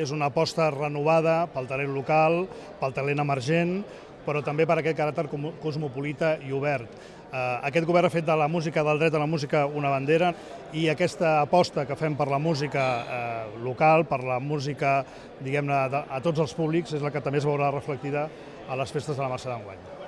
és una aposta renovada pel talent local, pel talent emergent, però també per aquest caràcter cosmopolita i obert. Eh, aquest govern ha fet de la música, del dret a la música, una bandera i aquesta aposta que fem per la música eh, local, per la música, diguem-ne, a tots els públics, és la que també es veurà reflectida a les festes de la Mercè d'enguany.